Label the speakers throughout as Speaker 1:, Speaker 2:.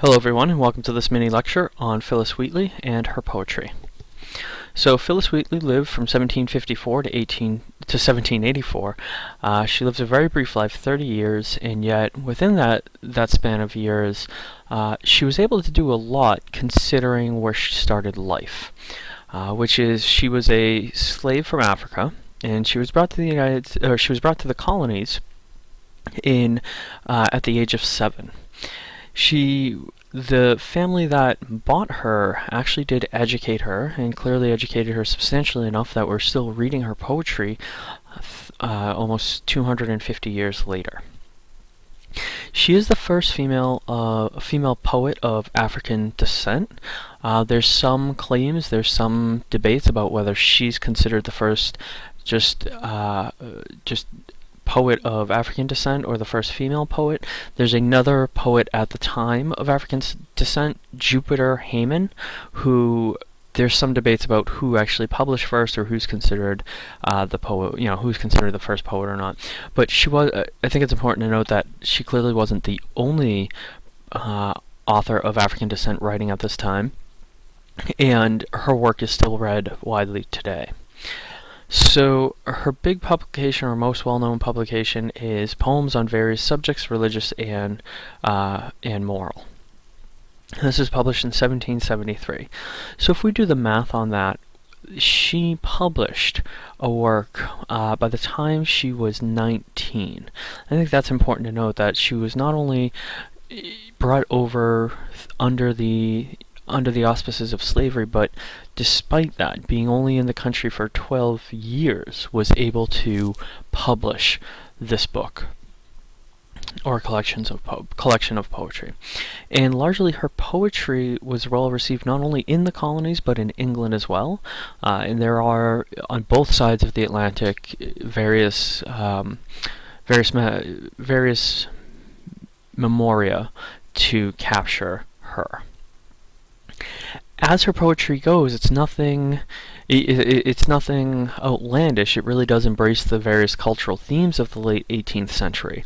Speaker 1: Hello everyone and welcome to this mini lecture on Phillis Wheatley and her poetry. So Phillis Wheatley lived from 1754 to 18 to 1784. Uh, she lived a very brief life, 30 years, and yet within that that span of years, uh, she was able to do a lot considering where she started life, uh, which is she was a slave from Africa, and she was brought to the United, or she was brought to the colonies in uh, at the age of seven. She, the family that bought her actually did educate her, and clearly educated her substantially enough that we're still reading her poetry uh, almost 250 years later. She is the first female uh, female poet of African descent. Uh, there's some claims, there's some debates about whether she's considered the first just uh, just poet of African descent or the first female poet. There's another poet at the time of African descent, Jupiter Hammon, who there's some debates about who actually published first or who's considered uh, the poet, you know, who's considered the first poet or not. But she was, uh, I think it's important to note that she clearly wasn't the only uh, author of African descent writing at this time, and her work is still read widely today. So her big publication, or most well-known publication, is Poems on Various Subjects, Religious and, uh, and Moral. This is published in 1773. So if we do the math on that, she published a work uh, by the time she was 19. I think that's important to note that she was not only eh, brought over under the under the auspices of slavery, but despite that, being only in the country for 12 years, was able to publish this book or collections of collection of poetry. And largely her poetry was well received not only in the colonies but in England as well. Uh, and there are on both sides of the Atlantic various um, various various memoria to capture her as her poetry goes, it's nothing it's nothing outlandish. It really does embrace the various cultural themes of the late 18th century,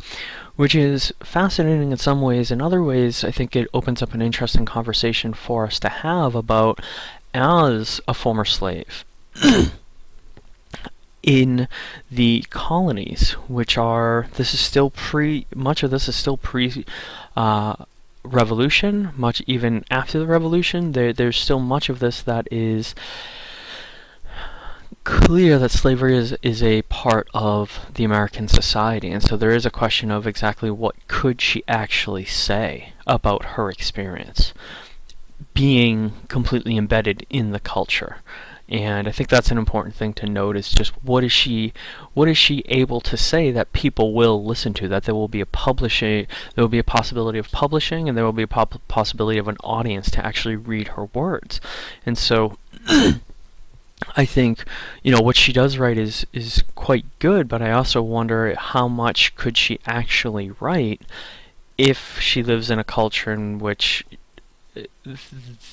Speaker 1: which is fascinating in some ways. In other ways, I think it opens up an interesting conversation for us to have about as a former slave. in the colonies, which are this is still pre much of this is still pre uh, revolution, much even after the revolution, there, there's still much of this that is clear that slavery is, is a part of the American society. And so there is a question of exactly what could she actually say about her experience being completely embedded in the culture. And I think that's an important thing to note is just what is she what is she able to say that people will listen to that there will be a publishing there will be a possibility of publishing and there will be a possibility of an audience to actually read her words. And so I think you know what she does write is is quite good, but I also wonder how much could she actually write if she lives in a culture in which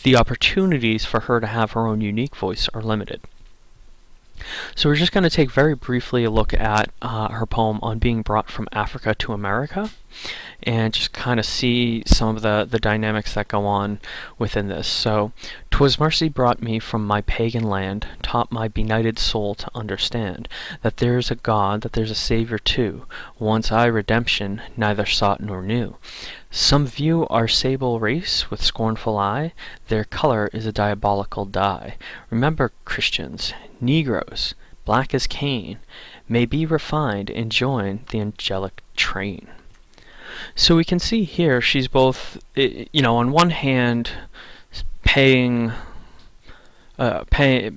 Speaker 1: the opportunities for her to have her own unique voice are limited. So we're just going to take very briefly a look at uh, her poem on being brought from Africa to America and just kind of see some of the, the dynamics that go on within this. So, "'Twas mercy brought me from my pagan land, taught my benighted soul to understand that there's a God, that there's a Savior too. Once I redemption neither sought nor knew. Some view our sable race with scornful eye, their color is a diabolical dye. Remember, Christians, Negroes, black as Cain, may be refined and join the angelic train. So we can see here she's both, you know, on one hand, paying, uh, pay,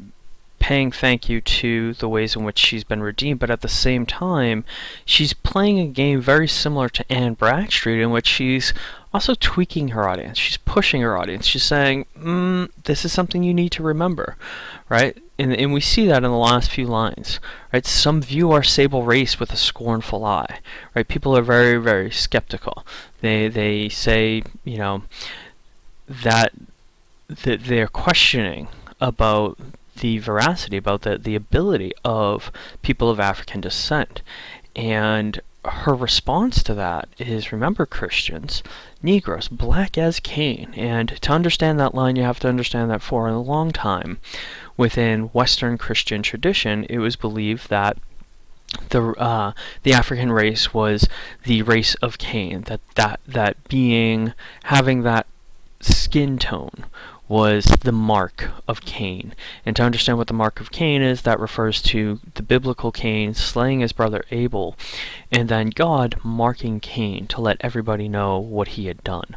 Speaker 1: paying thank you to the ways in which she's been redeemed, but at the same time, she's playing a game very similar to Anne Bradstreet, in which she's also tweaking her audience. She's pushing her audience. She's saying, mm, "This is something you need to remember," right? And, and we see that in the last few lines, right? Some view our sable race with a scornful eye, right? People are very, very skeptical. They they say, you know, that that they're questioning about the veracity, about the, the ability of people of African descent. And her response to that is remember Christians, Negroes, black as Cain. And to understand that line, you have to understand that for a long time within Western Christian tradition, it was believed that the uh, the African race was the race of Cain. That that that being having that skin tone was the mark of Cain. And to understand what the mark of Cain is, that refers to the biblical Cain slaying his brother Abel, and then God marking Cain to let everybody know what he had done.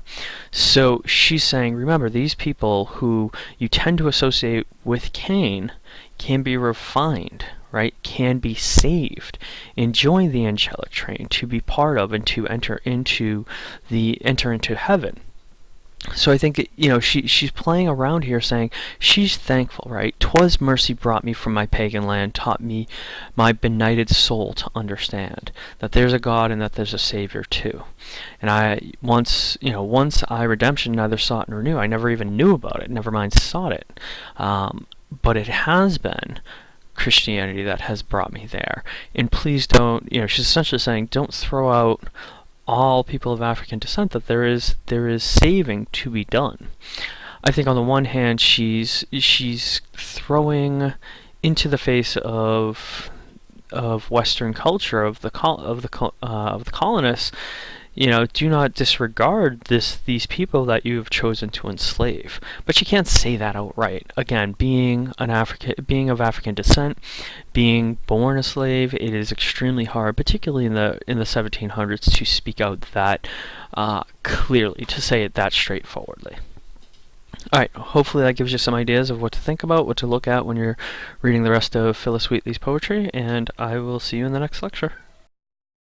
Speaker 1: So she's saying, remember, these people who you tend to associate with Cain can be refined, right, can be saved and join the angelic train to be part of and to enter into the enter into heaven so I think you know she she's playing around here, saying she's thankful, right? Twas mercy brought me from my pagan land, taught me my benighted soul to understand that there's a God and that there's a Savior too. And I once you know once I redemption neither sought nor knew. I never even knew about it. Never mind sought it. Um, but it has been Christianity that has brought me there. And please don't, you know, she's essentially saying, don't throw out all people of African descent that there is there is saving to be done. I think on the one hand she's she's throwing into the face of of Western culture of the of the uh, of the colonists you know, do not disregard this these people that you have chosen to enslave. But you can't say that outright. Again, being an African, being of African descent, being born a slave, it is extremely hard, particularly in the in the 1700s, to speak out that uh, clearly, to say it that straightforwardly. Alright, hopefully that gives you some ideas of what to think about, what to look at when you're reading the rest of Phillis Wheatley's poetry, and I will see you in the next lecture.